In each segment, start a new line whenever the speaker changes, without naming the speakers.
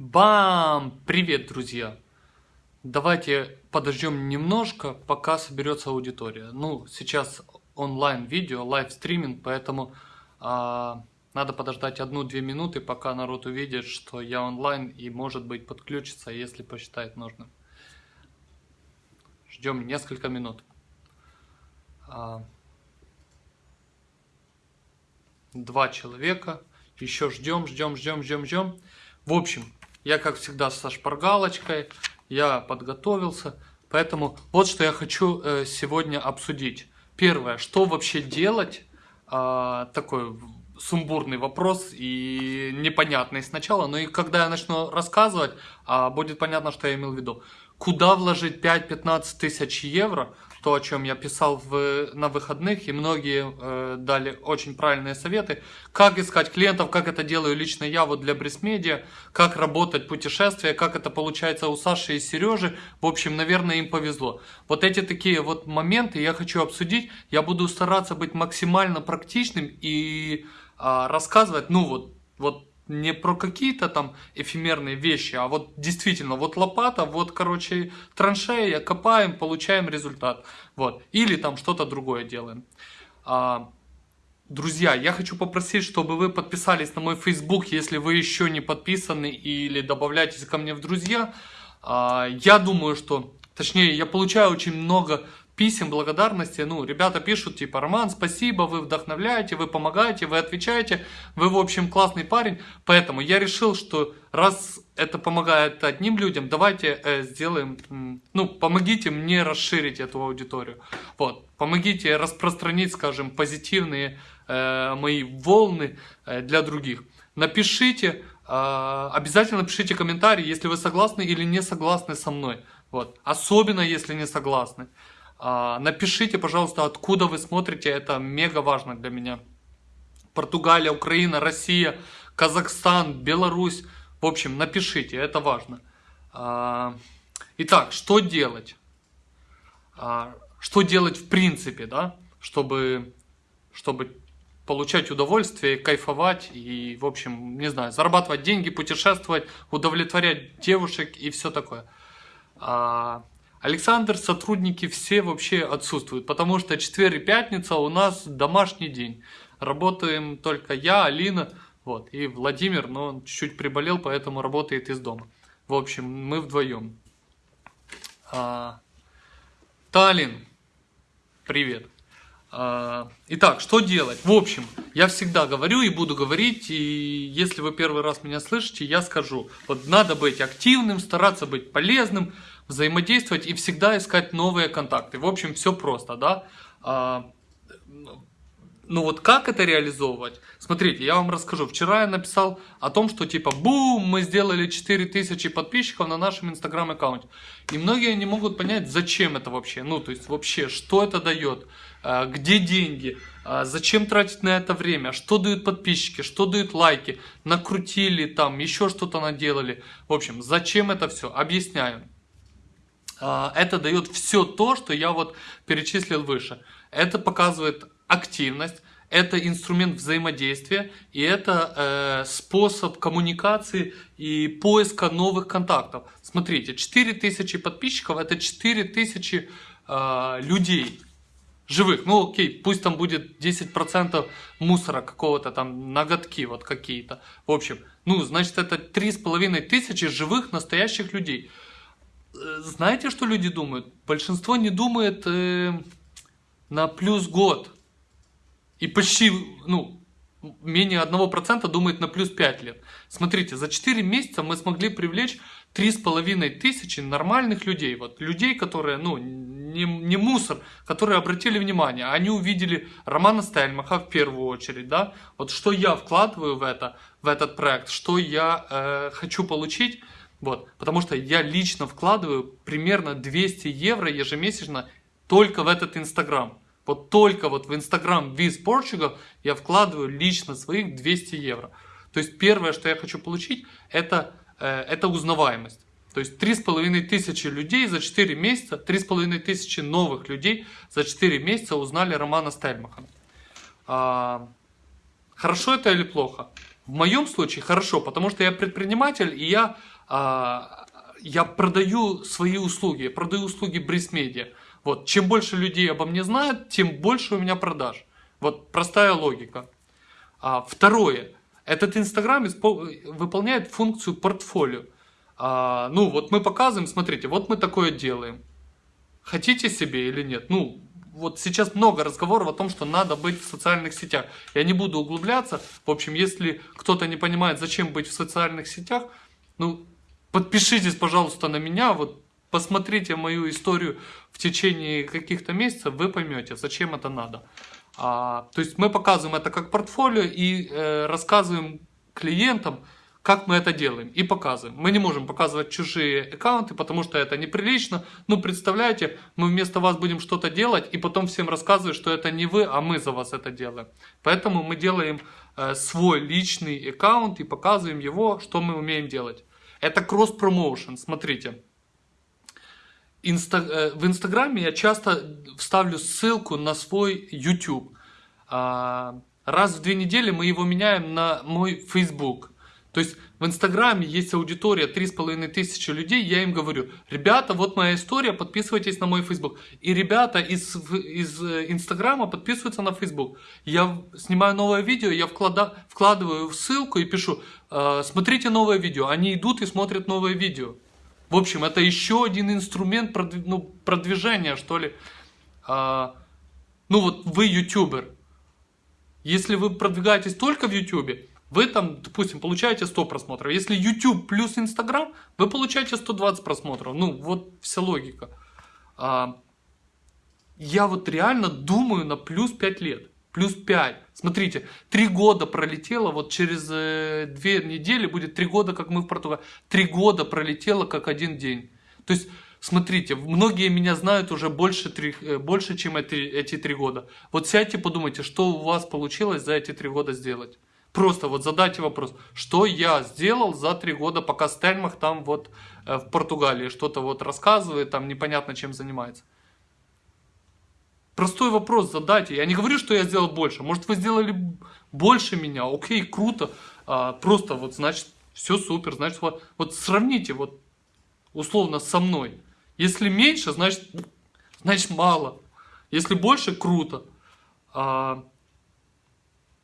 Бам! Привет, друзья! Давайте подождем немножко, пока соберется аудитория. Ну, сейчас онлайн-видео, live streaming, поэтому а, надо подождать одну-две минуты, пока народ увидит, что я онлайн и, может быть, подключится, если посчитает нужным. Ждем несколько минут. А, два человека. Еще ждем, ждем, ждем, ждем, ждем. В общем, я, как всегда, со шпаргалочкой. Я подготовился. Поэтому вот что я хочу э, сегодня обсудить. Первое, что вообще делать? А, такой сумбурный вопрос и непонятный сначала, но и когда я начну рассказывать, а, будет понятно, что я имел в виду. Куда вложить 5-15 тысяч евро то, о чем я писал в, на выходных, и многие э, дали очень правильные советы. Как искать клиентов, как это делаю лично я вот для Брисмедиа, как работать путешествия, как это получается у Саши и Сережи. В общем, наверное, им повезло. Вот эти такие вот моменты я хочу обсудить. Я буду стараться быть максимально практичным и э, рассказывать, ну вот, вот не про какие-то там эфемерные вещи, а вот действительно, вот лопата, вот, короче, траншея, копаем, получаем результат. Вот. Или там что-то другое делаем. А, друзья, я хочу попросить, чтобы вы подписались на мой Facebook, если вы еще не подписаны, или добавляйтесь ко мне в друзья. А, я думаю, что, точнее, я получаю очень много писем благодарности, ну, ребята пишут, типа, Роман, спасибо, вы вдохновляете, вы помогаете, вы отвечаете, вы, в общем, классный парень, поэтому я решил, что раз это помогает одним людям, давайте э, сделаем, ну, помогите мне расширить эту аудиторию, вот, помогите распространить, скажем, позитивные э, мои волны э, для других. Напишите, э, обязательно пишите комментарии, если вы согласны или не согласны со мной, вот, особенно если не согласны. А, напишите, пожалуйста, откуда вы смотрите, это мега важно для меня. Португалия, Украина, Россия, Казахстан, Беларусь. В общем, напишите, это важно. А, итак, что делать? А, что делать в принципе, да, чтобы, чтобы получать удовольствие, кайфовать и, в общем, не знаю, зарабатывать деньги, путешествовать, удовлетворять девушек и все такое. Александр, сотрудники все вообще отсутствуют, потому что четверг и пятница у нас домашний день. Работаем только я, Алина, вот, и Владимир, но он чуть-чуть приболел, поэтому работает из дома. В общем, мы вдвоем. А, Таллин, привет. А, итак, что делать? В общем, я всегда говорю и буду говорить, и если вы первый раз меня слышите, я скажу. Вот надо быть активным, стараться быть полезным, взаимодействовать и всегда искать новые контакты. В общем, все просто, да. А, ну вот как это реализовывать? Смотрите, я вам расскажу. Вчера я написал о том, что типа бум, мы сделали 4000 подписчиков на нашем инстаграм аккаунте. И многие не могут понять, зачем это вообще. Ну, то есть вообще, что это дает, а, где деньги, а, зачем тратить на это время, что дают подписчики, что дают лайки, накрутили там, еще что-то наделали. В общем, зачем это все? Объясняю. А, это дает все то, что я вот перечислил выше. Это показывает активность, это инструмент взаимодействия и это э, способ коммуникации и поиска новых контактов. Смотрите, 4000 подписчиков это 4000 э, людей живых. Ну окей, пусть там будет 10% мусора какого-то там, ноготки вот какие-то. В общем, ну значит это 3500 живых настоящих людей. Знаете, что люди думают? Большинство не думает э, на плюс год. И почти, ну, менее 1% думает на плюс 5 лет. Смотрите, за 4 месяца мы смогли привлечь 3,5 тысячи нормальных людей. Вот людей, которые, ну, не, не мусор, которые обратили внимание. Они увидели Романа Стельмаха в первую очередь, да. Вот что я вкладываю в это, в этот проект, что я э, хочу получить – вот, потому что я лично вкладываю примерно 200 евро ежемесячно только в этот Инстаграм. Вот только вот в Инстаграм Viz Portugal я вкладываю лично своих 200 евро. То есть первое, что я хочу получить, это, э, это узнаваемость. То есть 3,5 тысячи людей за 4 месяца, 3,5 тысячи новых людей за 4 месяца узнали Романа Стельмаха. А, хорошо это или плохо? В моем случае хорошо, потому что я предприниматель, и я, я продаю свои услуги, продаю услуги Media. Вот, чем больше людей обо мне знают, тем больше у меня продаж. Вот простая логика. А, второе. Этот Инстаграм выполняет функцию портфолио. А, ну, вот мы показываем, смотрите, вот мы такое делаем. Хотите себе или нет? Ну, вот сейчас много разговоров о том, что надо быть в социальных сетях. Я не буду углубляться. В общем, если кто-то не понимает, зачем быть в социальных сетях, ну, подпишитесь, пожалуйста, на меня. Вот посмотрите мою историю в течение каких-то месяцев, вы поймете, зачем это надо. А, то есть мы показываем это как портфолио и э, рассказываем клиентам, как мы это делаем и показываем. Мы не можем показывать чужие аккаунты, потому что это неприлично. Ну, представляете, мы вместо вас будем что-то делать и потом всем рассказывать, что это не вы, а мы за вас это делаем. Поэтому мы делаем э, свой личный аккаунт и показываем его, что мы умеем делать. Это кросс-промоушен, смотрите. Инста... Э, в Инстаграме я часто вставлю ссылку на свой YouTube. А, раз в две недели мы его меняем на мой Facebook. То есть в Инстаграме есть аудитория 3,5 тысячи людей, я им говорю, ребята, вот моя история, подписывайтесь на мой Facebook. И ребята из, из э, Инстаграма подписываются на Facebook. Я снимаю новое видео, я вклада, вкладываю ссылку и пишу, «Э, смотрите новое видео. Они идут и смотрят новое видео. В общем, это еще один инструмент ну, продвижения, что ли. А, ну вот вы ютубер. Если вы продвигаетесь только в ютубе, вы там, допустим, получаете 100 просмотров. Если YouTube плюс Instagram, вы получаете 120 просмотров. Ну, вот вся логика. А, я вот реально думаю на плюс 5 лет. Плюс 5. Смотрите, 3 года пролетело, вот через э, 2 недели будет 3 года, как мы в Португалии. 3 года пролетело, как один день. То есть, смотрите, многие меня знают уже больше, 3, э, больше чем эти, эти 3 года. Вот сядьте, подумайте, что у вас получилось за эти 3 года сделать. Просто вот задайте вопрос, что я сделал за 3 года, пока Стельмах там вот э, в Португалии что-то вот рассказывает, там непонятно чем занимается. Простой вопрос задайте. Я не говорю, что я сделал больше. Может, вы сделали больше меня. Окей, круто. А, просто вот, значит, все супер. Значит, вот, вот сравните вот условно со мной. Если меньше, значит, значит мало. Если больше, круто. А,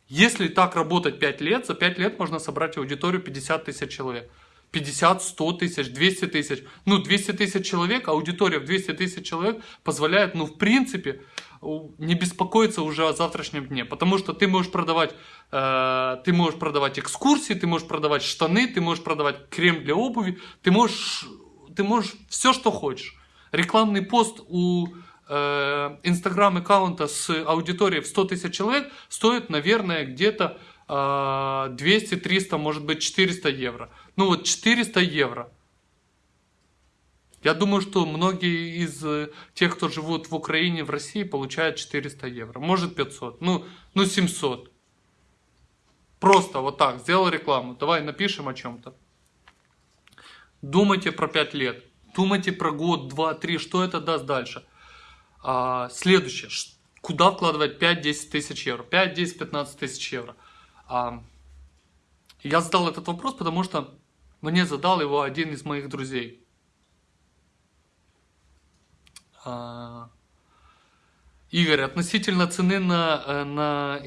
если так работать 5 лет, за 5 лет можно собрать аудиторию 50 тысяч человек. 50, 100 тысяч, 200 тысяч. Ну, 200 тысяч человек, аудитория в 200 тысяч человек позволяет, ну, в принципе, не беспокоиться уже о завтрашнем дне. Потому что ты можешь продавать, э, ты можешь продавать экскурсии, ты можешь продавать штаны, ты можешь продавать крем для обуви, ты можешь, ты можешь все, что хочешь. Рекламный пост у э, инстаграм аккаунта с аудиторией в 100 тысяч человек стоит, наверное, где-то 200, 300, может быть 400 евро. Ну вот 400 евро. Я думаю, что многие из э, тех, кто живут в Украине, в России, получают 400 евро. Может 500, ну, ну 700. Просто вот так, сделал рекламу. Давай напишем о чем-то. Думайте про 5 лет. Думайте про год, 2, 3, что это даст дальше. А, следующее. Куда вкладывать 5-10 тысяч евро? 5, 10, 15 тысяч евро. А, я задал этот вопрос, потому что мне задал его один из моих друзей. А, Игорь, относительно цены на, э, на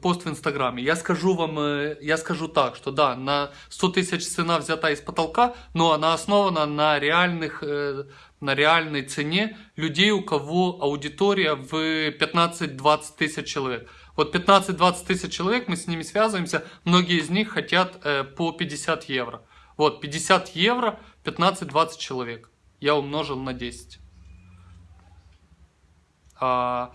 пост в Инстаграме, я скажу вам, э, я скажу так, что да, на 100 тысяч цена взята из потолка, но она основана на, реальных, э, на реальной цене людей, у кого аудитория в 15-20 тысяч человек. Вот 15-20 тысяч человек, мы с ними связываемся, многие из них хотят по 50 евро. Вот, 50 евро, 15-20 человек. Я умножил на 10. А,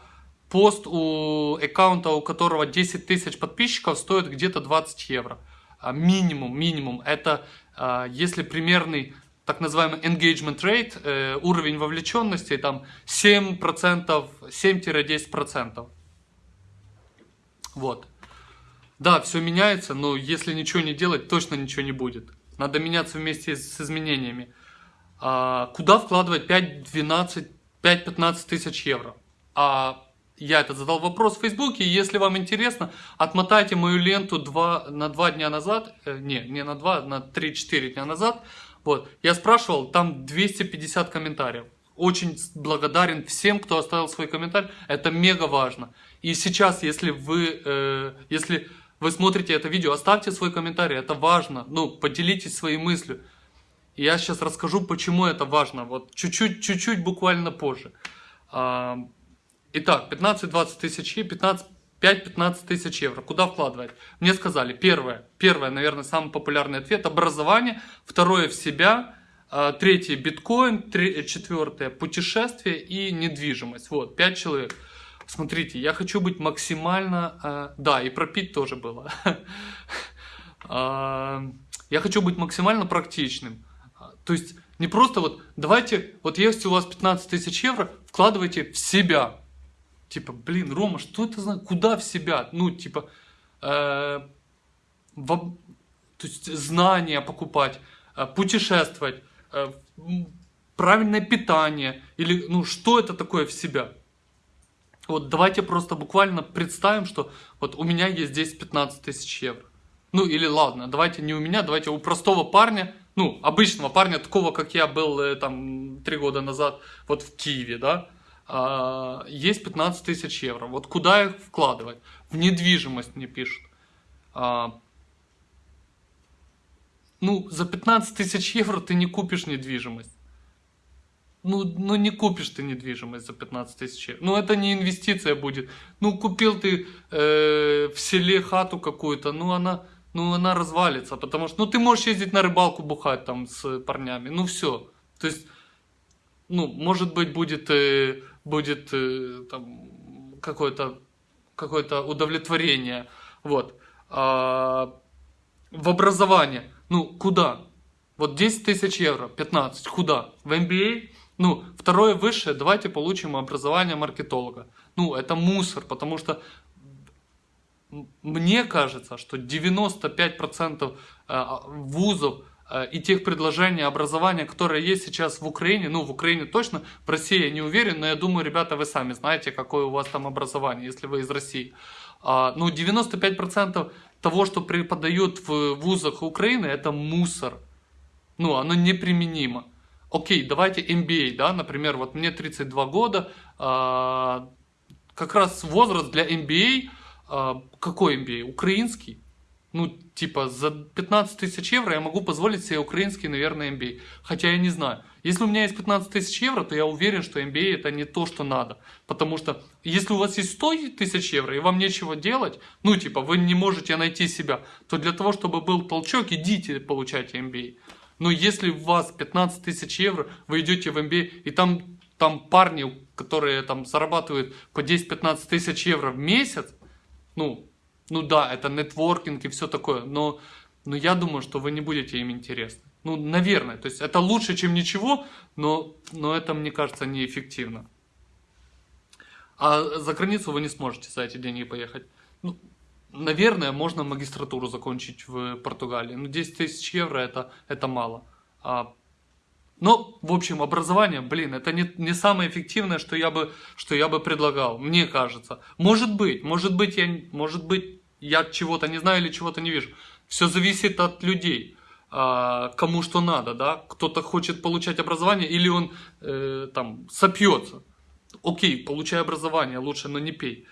пост у аккаунта, у которого 10 тысяч подписчиков, стоит где-то 20 евро. А, минимум, минимум. Это а, если примерный так называемый engagement rate, э, уровень вовлеченности, там 7%, 7-10%. Вот. Да, все меняется, но если ничего не делать, точно ничего не будет. Надо меняться вместе с изменениями. А, куда вкладывать 5-12, 5-15 тысяч евро? А я этот задал вопрос в Фейсбуке, если вам интересно, отмотайте мою ленту два, на два дня назад, э, не, не на два, на 3-4 дня назад, вот, я спрашивал, там 250 комментариев. Очень благодарен всем, кто оставил свой комментарий, это мега важно. И сейчас, если вы, э, если вы смотрите это видео, оставьте свой комментарий, это важно, ну, поделитесь своей мыслью. Я сейчас расскажу, почему это важно, вот чуть-чуть, чуть-чуть буквально позже. А, итак, 15-20 тысяч, 15, 5-15 тысяч евро. Куда вкладывать? Мне сказали, первое, первое, наверное, самый популярный ответ, образование, второе в себя, а, третье биткоин, четвертое путешествие и недвижимость. Вот, 5 человек. Смотрите, я хочу быть максимально... А, да, и пропить тоже было. Я хочу быть максимально практичным. То есть не просто вот давайте, вот есть у вас 15 тысяч евро, вкладывайте в себя. Типа, блин, Рома, что это за... Куда в себя? Ну, типа, э, в, то есть знания покупать, э, путешествовать, э, правильное питание. Или, ну, что это такое в себя? Вот давайте просто буквально представим, что вот у меня есть здесь 15 тысяч евро. Ну или ладно, давайте не у меня, давайте у простого парня, ну, обычного парня, такого, как я был э, там три года назад вот в Киеве, да, есть 15 тысяч евро. Вот куда их вкладывать? В недвижимость мне пишут. А, ну, за 15 тысяч евро ты не купишь недвижимость. Ну, ну не купишь ты недвижимость за 15 тысяч евро. Ну это не инвестиция будет. Ну купил ты э, в селе хату какую-то, ну она ну она развалится, потому что, ну ты можешь ездить на рыбалку бухать там с парнями, ну все. То есть, ну, может быть, будет, э, будет э, там какое-то какое-то удовлетворение, вот. А, в образование, ну, куда? Вот 10 тысяч евро, 15, куда? В MBA? Ну, второе высшее, давайте получим образование маркетолога. Ну, это мусор, потому что мне кажется, что 95% э, вузов э, и тех предложений образования, которые есть сейчас в Украине, ну, в Украине точно, в России я не уверен, но я думаю, ребята, вы сами знаете, какое у вас там образование, если вы из России. А, ну, 95% того, что преподают в вузах Украины, это мусор. Ну, оно неприменимо. Окей, давайте MBA, да, например, вот мне 32 года, а, как раз возраст для MBA – а, какой MBA? Украинский? Ну, типа, за 15 тысяч евро я могу позволить себе украинский, наверное, MBA. Хотя я не знаю. Если у меня есть 15 тысяч евро, то я уверен, что MBA это не то, что надо. Потому что, если у вас есть 100 тысяч евро, и вам нечего делать, ну, типа, вы не можете найти себя, то для того, чтобы был толчок, идите получайте MBA. Но если у вас 15 тысяч евро, вы идете в MBA, и там, там парни, которые там зарабатывают по 10-15 тысяч евро в месяц, ну, ну да, это нетворкинг и все такое, но, но я думаю, что вы не будете им интересны. Ну, наверное, то есть это лучше, чем ничего, но, но это, мне кажется, неэффективно. А за границу вы не сможете за эти деньги поехать. Ну, наверное, можно магистратуру закончить в Португалии. Но 10 тысяч евро это, это мало. А но, в общем, образование, блин, это не, не самое эффективное, что я, бы, что я бы предлагал, мне кажется. Может быть, может быть, я, может быть, я чего-то не знаю или чего-то не вижу. Все зависит от людей, а, кому что надо, да. Кто-то хочет получать образование или он э, там сопьется. Окей, получай образование, лучше, но не пей.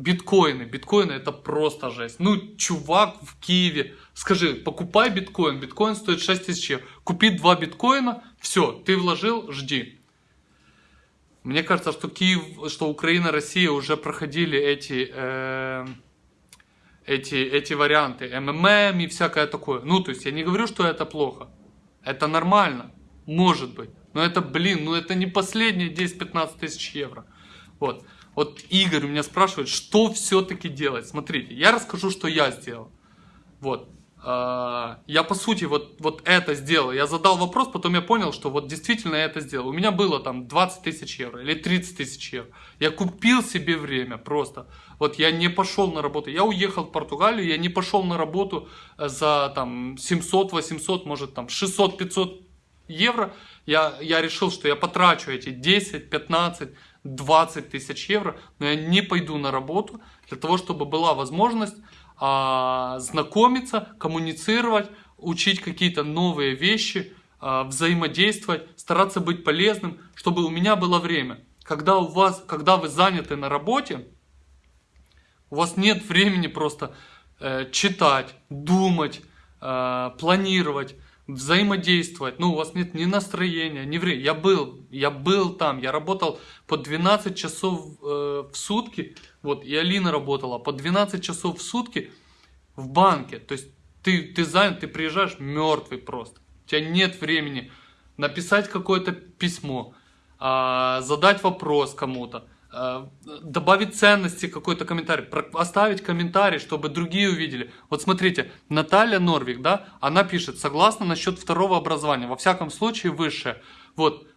Биткоины. Биткоины это просто жесть. Ну, чувак в Киеве, скажи, покупай биткоин. Биткоин стоит 6 тысяч. Купи 2 биткоина, все, ты вложил, жди. Мне кажется, что Киев, что Украина, Россия уже проходили эти, э, эти, эти варианты. МММ и всякое такое. Ну, то есть я не говорю, что это плохо. Это нормально. Может быть. Но это, блин, ну это не последние 10-15 тысяч евро. Вот. Вот Игорь у меня спрашивает, что все-таки делать. Смотрите, я расскажу, что я сделал. Вот. А, я по сути вот, вот это сделал. Я задал вопрос, потом я понял, что вот действительно я это сделал. У меня было там 20 тысяч евро или 30 тысяч евро. Я купил себе время просто. Вот я не пошел на работу. Я уехал в Португалию, я не пошел на работу э, за там 700, 800, может там 600, 500 евро. Я, я решил, что я потрачу эти 10, 15, 20 тысяч евро, но я не пойду на работу для того, чтобы была возможность а, знакомиться, коммуницировать, учить какие-то новые вещи, а, взаимодействовать, стараться быть полезным, чтобы у меня было время. Когда, у вас, когда вы заняты на работе, у вас нет времени просто э, читать, думать, э, планировать, взаимодействовать. Ну, у вас нет ни настроения, ни времени. Я был, я был там, я работал по 12 часов э, в сутки. Вот, и Алина работала по 12 часов в сутки в банке. То есть ты, ты занят, ты приезжаешь мертвый просто. У тебя нет времени написать какое-то письмо, э, задать вопрос кому-то добавить ценности какой-то комментарий, оставить комментарий, чтобы другие увидели. Вот смотрите, Наталья Норвик, да, она пишет, согласно насчет второго образования, во всяком случае высшее. Вот,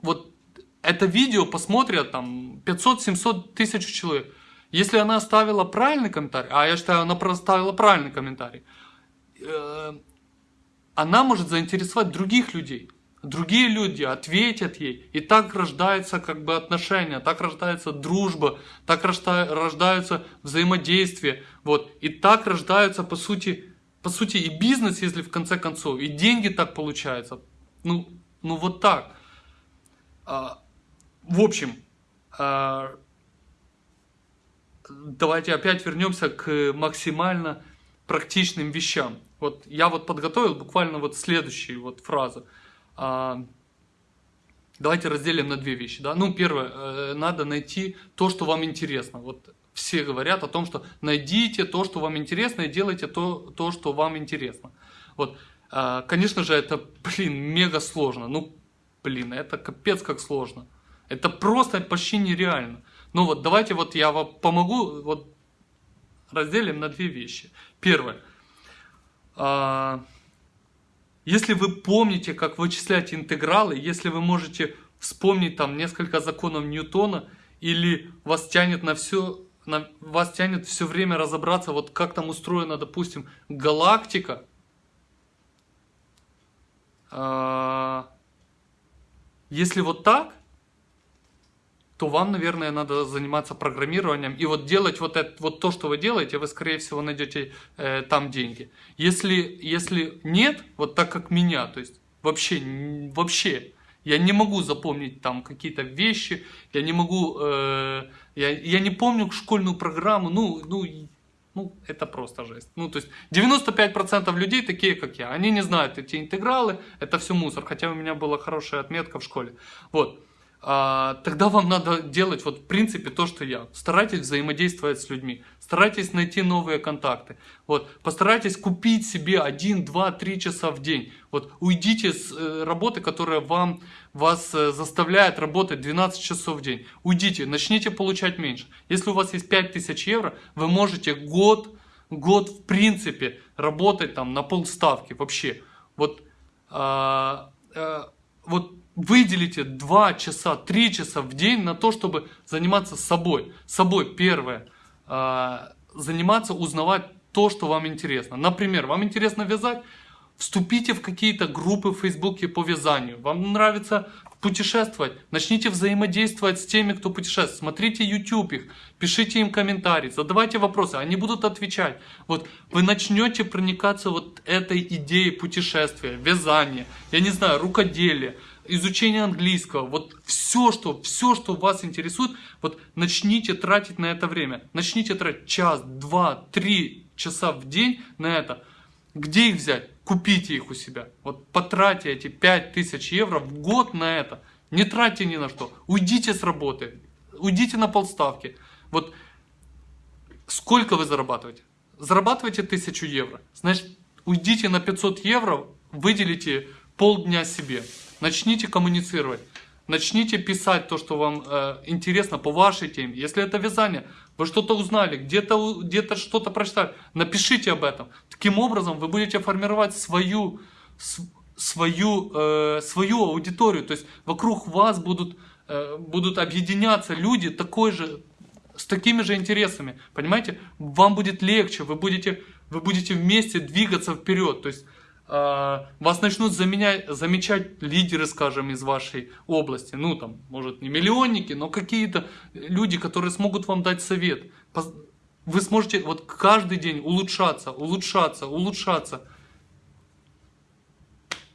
вот это видео посмотрят там 500-700 тысяч человек. Если она оставила правильный комментарий, а я считаю, она проставила правильный комментарий, э, она может заинтересовать других людей другие люди ответят ей, и так рождается как бы отношения, так рождается дружба, так рождаются взаимодействие, вот, и так рождаются по сути, по сути и бизнес, если в конце концов, и деньги так получаются, ну, ну вот так. А, в общем, а, давайте опять вернемся к максимально практичным вещам. Вот я вот подготовил буквально вот следующую вот а, давайте разделим на две вещи. Да? Ну, первое, э, надо найти то, что вам интересно. Вот все говорят о том, что найдите то, что вам интересно, и делайте то, то что вам интересно. Вот. А, конечно же, это, блин, мега сложно. Ну, блин, это капец как сложно. Это просто почти нереально. Ну вот давайте вот я вам помогу, вот разделим на две вещи. Первое. Если вы помните, как вычислять интегралы, если вы можете вспомнить там несколько законов Ньютона, или вас тянет на все, на, вас тянет все время разобраться, вот как там устроена, допустим, галактика, а, если вот так, то вам, наверное, надо заниматься программированием и вот делать вот, это, вот то, что вы делаете, вы, скорее всего, найдете э, там деньги. Если, если нет, вот так как меня, то есть вообще, вообще, я не могу запомнить там какие-то вещи, я не могу, э, я, я не помню школьную программу, ну, ну, ну, это просто жесть. Ну, то есть 95% людей такие, как я, они не знают эти интегралы, это все мусор, хотя у меня была хорошая отметка в школе. Вот. А, тогда вам надо делать вот в принципе то, что я. Старайтесь взаимодействовать с людьми, старайтесь найти новые контакты. Вот, постарайтесь купить себе 1, 2, 3 часа в день. Вот, уйдите с э, работы, которая вам, вас э, заставляет работать 12 часов в день. Уйдите, начните получать меньше. Если у вас есть 5000 евро, вы можете год, год в принципе работать там на полставки вообще. Вот, а, а, вот выделите 2 часа, 3 часа в день на то, чтобы заниматься собой. Собой первое. А, заниматься, узнавать то, что вам интересно. Например, вам интересно вязать? Вступите в какие-то группы в Фейсбуке по вязанию. Вам нравится путешествовать? Начните взаимодействовать с теми, кто путешествует. Смотрите YouTube их, пишите им комментарии, задавайте вопросы, они будут отвечать. Вот вы начнете проникаться вот этой идеей путешествия, вязания, я не знаю, рукоделия изучение английского, вот все, что, все, что вас интересует, вот начните тратить на это время. Начните тратить час, два, три часа в день на это. Где их взять? Купите их у себя. Вот потратьте эти 5000 евро в год на это. Не тратьте ни на что. Уйдите с работы. Уйдите на полставки. Вот сколько вы зарабатываете? Зарабатываете 1000 евро. Значит, уйдите на 500 евро, выделите полдня себе. Начните коммуницировать. Начните писать то, что вам э, интересно по вашей теме. Если это вязание, вы что-то узнали, где-то где, -то, что-то прочитали, напишите об этом. Таким образом вы будете формировать свою, свою, э, свою аудиторию. То есть вокруг вас будут, э, будут объединяться люди такой же, с такими же интересами. Понимаете? Вам будет легче, вы будете, вы будете вместе двигаться вперед. То есть вас начнут заменять, замечать лидеры, скажем, из вашей области. Ну, там, может, не миллионники, но какие-то люди, которые смогут вам дать совет. Вы сможете вот каждый день улучшаться, улучшаться, улучшаться.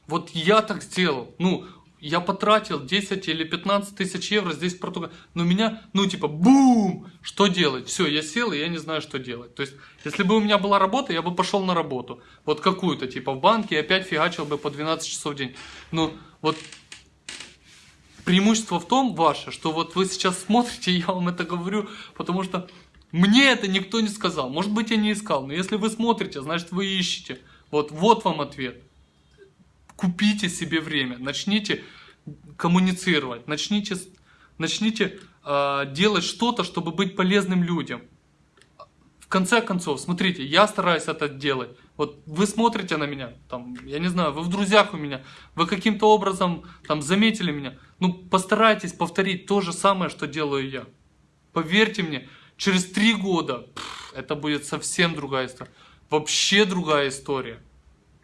Вот я так сделал. Ну, я потратил 10 или 15 тысяч евро здесь в Португалии. Но меня, ну типа, бум! Что делать? Все, я сел, и я не знаю, что делать. То есть, если бы у меня была работа, я бы пошел на работу. Вот какую-то, типа в банке, и опять фигачил бы по 12 часов в день. Ну, вот преимущество в том ваше, что вот вы сейчас смотрите, я вам это говорю, потому что мне это никто не сказал. Может быть, я не искал, но если вы смотрите, значит, вы ищете. Вот, вот вам ответ купите себе время, начните коммуницировать, начните, начните э, делать что-то, чтобы быть полезным людям. В конце концов, смотрите, я стараюсь это делать. Вот вы смотрите на меня, там, я не знаю, вы в друзьях у меня, вы каким-то образом там заметили меня. Ну, постарайтесь повторить то же самое, что делаю я. Поверьте мне, через три года пфф, это будет совсем другая история. Вообще другая история.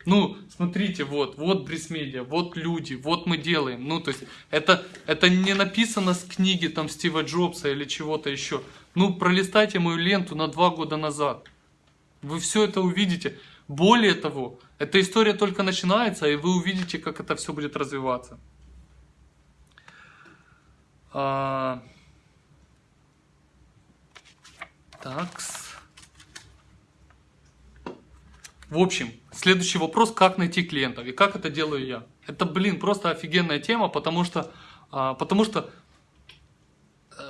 Ну, смотрите, вот, вот Брисмедиа, вот люди, вот мы делаем. Ну, то есть, это, это не написано с книги там Стива Джобса или чего-то еще. Ну, пролистайте мою ленту на два года назад. Вы все это увидите. Более того, эта история только начинается, и вы увидите, как это все будет развиваться. А... Такс. В общем, следующий вопрос, как найти клиентов и как это делаю я. Это, блин, просто офигенная тема, потому что, а, потому что э,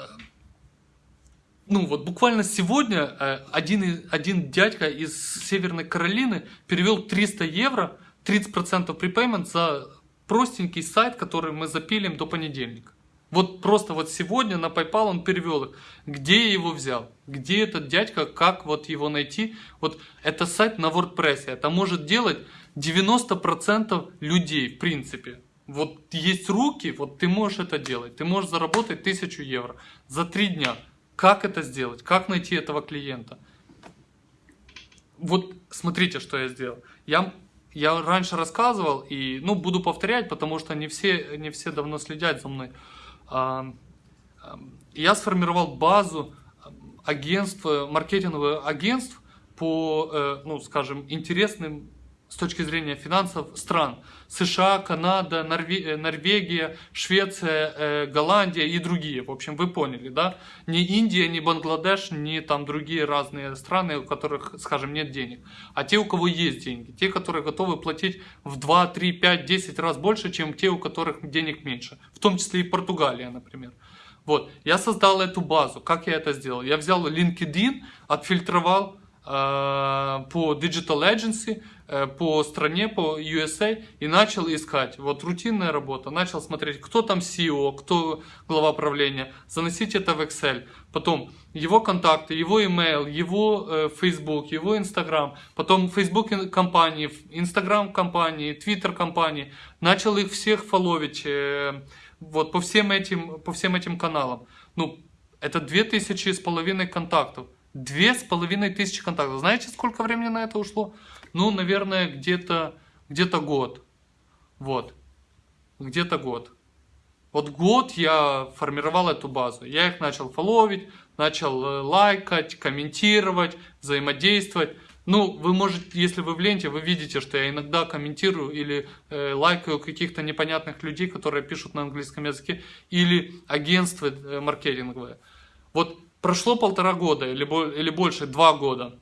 ну вот буквально сегодня э, один, один дядька из Северной Каролины перевел 300 евро, 30% припеймент за простенький сайт, который мы запилим до понедельника. Вот просто вот сегодня на PayPal он перевел их. Где я его взял? Где этот дядька? Как вот его найти? Вот это сайт на WordPress. Это может делать 90% людей в принципе. Вот есть руки, вот ты можешь это делать. Ты можешь заработать 1000 евро за 3 дня. Как это сделать? Как найти этого клиента? Вот смотрите, что я сделал. Я, я раньше рассказывал и ну, буду повторять, потому что не все, не все давно следят за мной я сформировал базу агентств, маркетинговых агентств по, э, ну, скажем, интересным с точки зрения финансов стран. США, Канада, э, Норвегия, Швеция, э, Голландия и другие. В общем, вы поняли, да? Не Индия, не Бангладеш, не там другие разные страны, у которых, скажем, нет денег. А те, у кого есть деньги. Те, которые готовы платить в 2, 3, 5, 10 раз больше, чем те, у которых денег меньше. В том числе и Португалия, например. Вот, я создал эту базу. Как я это сделал? Я взял LinkedIn, отфильтровал э, по Digital Agency, по стране, по USA и начал искать. Вот рутинная работа. Начал смотреть, кто там CEO, кто глава правления. Заносить это в Excel. Потом его контакты, его email, его э, Facebook, его Instagram. Потом Facebook компании, Instagram компании, Twitter компании. Начал их всех фоловить. Э, вот по всем этим, по всем этим каналам. Ну, это две тысячи с половиной контактов. Две с половиной тысячи контактов. Знаете, сколько времени на это ушло? Ну, наверное, где-то где, -то, год. Вот. Где-то год. Вот год я формировал эту базу. Я их начал фоловить, начал э, лайкать, комментировать, взаимодействовать. Ну, вы можете, если вы в ленте, вы видите, что я иногда комментирую или э, лайкаю каких-то непонятных людей, которые пишут на английском языке, или агентство э, маркетинговое. Вот прошло полтора года или, или больше, два года.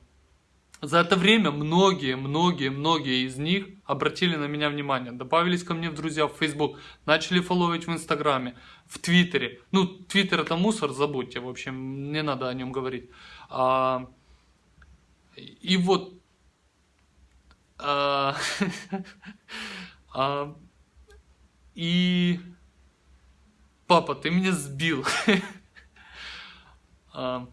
За это время многие, многие, многие из них обратили на меня внимание, добавились ко мне в друзья в Facebook, начали фолловить в Инстаграме, в Твиттере. Ну, Твиттер это мусор, забудьте, в общем, не надо о нем говорить. А, и вот... А, а, и... Папа, ты меня сбил. а,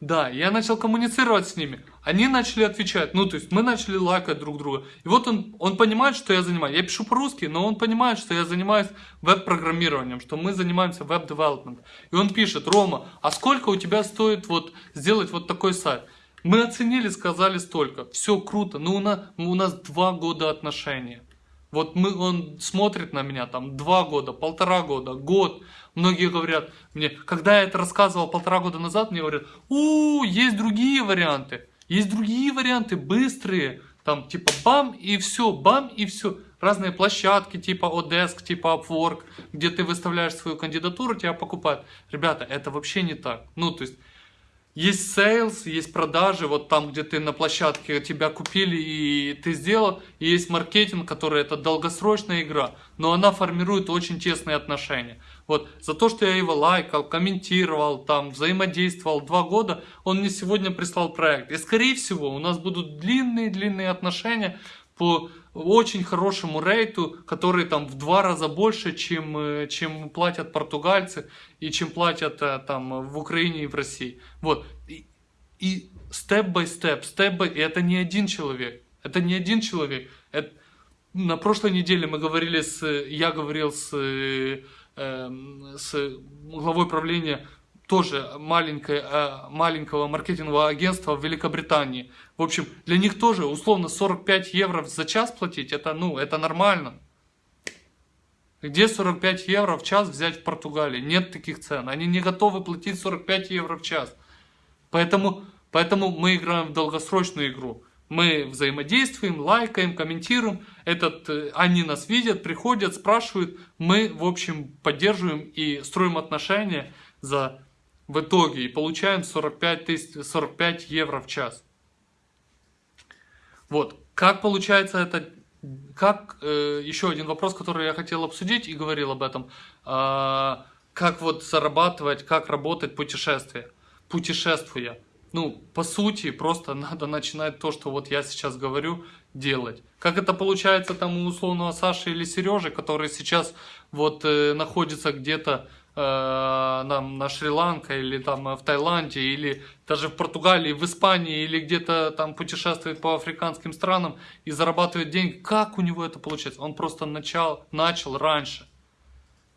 да, я начал коммуницировать с ними. Они начали отвечать. Ну, то есть мы начали лайкать друг друга. И вот он, он понимает, что я занимаюсь. Я пишу по-русски, но он понимает, что я занимаюсь веб-программированием, что мы занимаемся веб-девелопмент. И он пишет, Рома, а сколько у тебя стоит вот сделать вот такой сайт? Мы оценили, сказали столько. Все круто. Но у нас, у нас два года отношения. Вот мы, он смотрит на меня там два года, полтора года, год. Многие говорят мне, когда я это рассказывал полтора года назад, мне говорят, у, есть другие варианты. Есть другие варианты, быстрые. Там типа бам и все, бам и все. Разные площадки типа Odesk, типа Upwork, где ты выставляешь свою кандидатуру, тебя покупают. Ребята, это вообще не так. Ну, то есть есть sales, есть продажи, вот там, где ты на площадке тебя купили и ты сделал, и есть маркетинг, который это долгосрочная игра, но она формирует очень тесные отношения. Вот за то, что я его лайкал, комментировал, там взаимодействовал два года, он мне сегодня прислал проект. И скорее всего у нас будут длинные-длинные отношения по очень хорошему рейту, который там в два раза больше, чем, э, чем платят португальцы и чем платят э, там в Украине и в России. Вот. И степ-бай-степ, степ и это не один человек. Это не один человек. Это... На прошлой неделе мы говорили с, я говорил с, э, с главой правления тоже маленькое, э, маленького маркетингового агентства в Великобритании. В общем, для них тоже условно 45 евро за час платить, это, ну, это нормально. Где 45 евро в час взять в Португалии? Нет таких цен. Они не готовы платить 45 евро в час. Поэтому, поэтому мы играем в долгосрочную игру. Мы взаимодействуем, лайкаем, комментируем. Этот, э, они нас видят, приходят, спрашивают. Мы, в общем, поддерживаем и строим отношения за в итоге и получаем 45, тысяч, 45 евро в час. Вот, как получается это, как, э, еще один вопрос, который я хотел обсудить и говорил об этом, э, как вот зарабатывать, как работать путешествие, путешествуя. Ну, по сути, просто надо начинать то, что вот я сейчас говорю, делать. Как это получается там у условного Саши или Сережи, который сейчас вот э, находится где-то э, на Шри-Ланка или там в Таиланде или даже в Португалии, в Испании или где-то там путешествует по африканским странам и зарабатывает деньги. Как у него это получается? Он просто начал, начал раньше.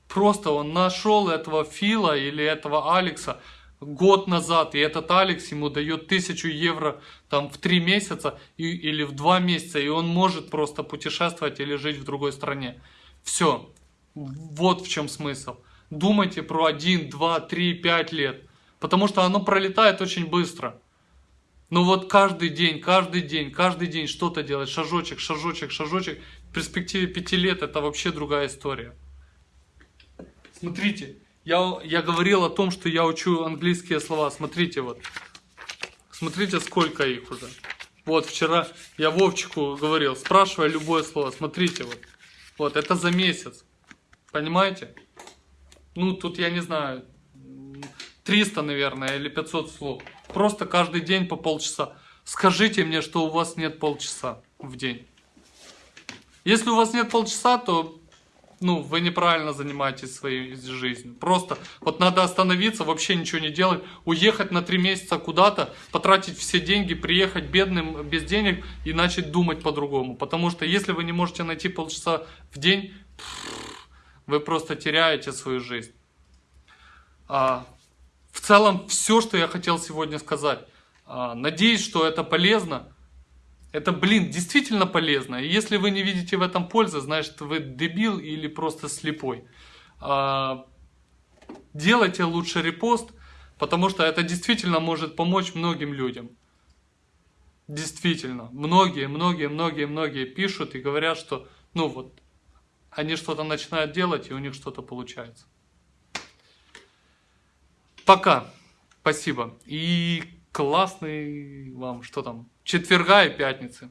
Просто он нашел этого Фила или этого Алекса год назад, и этот Алекс ему дает тысячу евро там в три месяца и, или в два месяца, и он может просто путешествовать или жить в другой стране. Все. Вот в чем смысл думайте про 1, 2, 3, 5 лет. Потому что оно пролетает очень быстро. Но вот каждый день, каждый день, каждый день что-то делать, шажочек, шажочек, шажочек. В перспективе 5 лет это вообще другая история. Смотрите, я, я говорил о том, что я учу английские слова. Смотрите вот. Смотрите, сколько их уже. Вот вчера я Вовчику говорил, спрашивая любое слово. Смотрите вот. Вот, это за месяц. Понимаете? Ну, тут я не знаю, 300, наверное, или 500 слов. Просто каждый день по полчаса. Скажите мне, что у вас нет полчаса в день. Если у вас нет полчаса, то ну, вы неправильно занимаетесь своей жизнью. Просто вот надо остановиться, вообще ничего не делать, уехать на три месяца куда-то, потратить все деньги, приехать бедным, без денег и начать думать по-другому. Потому что если вы не можете найти полчаса в день, вы просто теряете свою жизнь. А, в целом, все, что я хотел сегодня сказать. А, надеюсь, что это полезно. Это, блин, действительно полезно. И если вы не видите в этом пользы, значит вы дебил или просто слепой. А, делайте лучше репост, потому что это действительно может помочь многим людям. Действительно. Многие, многие, многие, многие пишут и говорят, что, ну вот, они что-то начинают делать, и у них что-то получается. Пока. Спасибо. И классный вам, что там, четверга и пятницы.